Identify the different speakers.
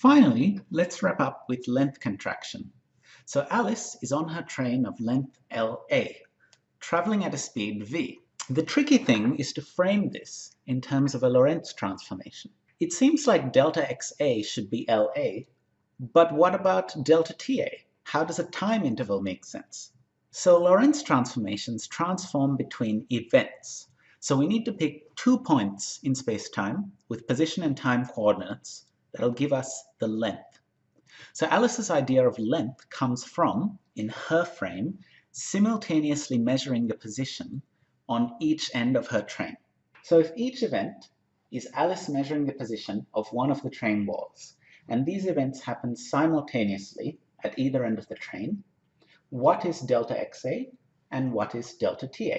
Speaker 1: Finally, let's wrap up with length contraction. So Alice is on her train of length LA, traveling at a speed v. The tricky thing is to frame this in terms of a Lorentz transformation. It seems like delta xa should be LA, but what about delta Ta? How does a time interval make sense? So Lorentz transformations transform between events. So we need to pick two points in space-time with position and time coordinates that'll give us the length. So Alice's idea of length comes from, in her frame, simultaneously measuring the position on each end of her train. So if each event is Alice measuring the position of one of the train walls, and these events happen simultaneously at either end of the train, what is delta xa and what is delta ta?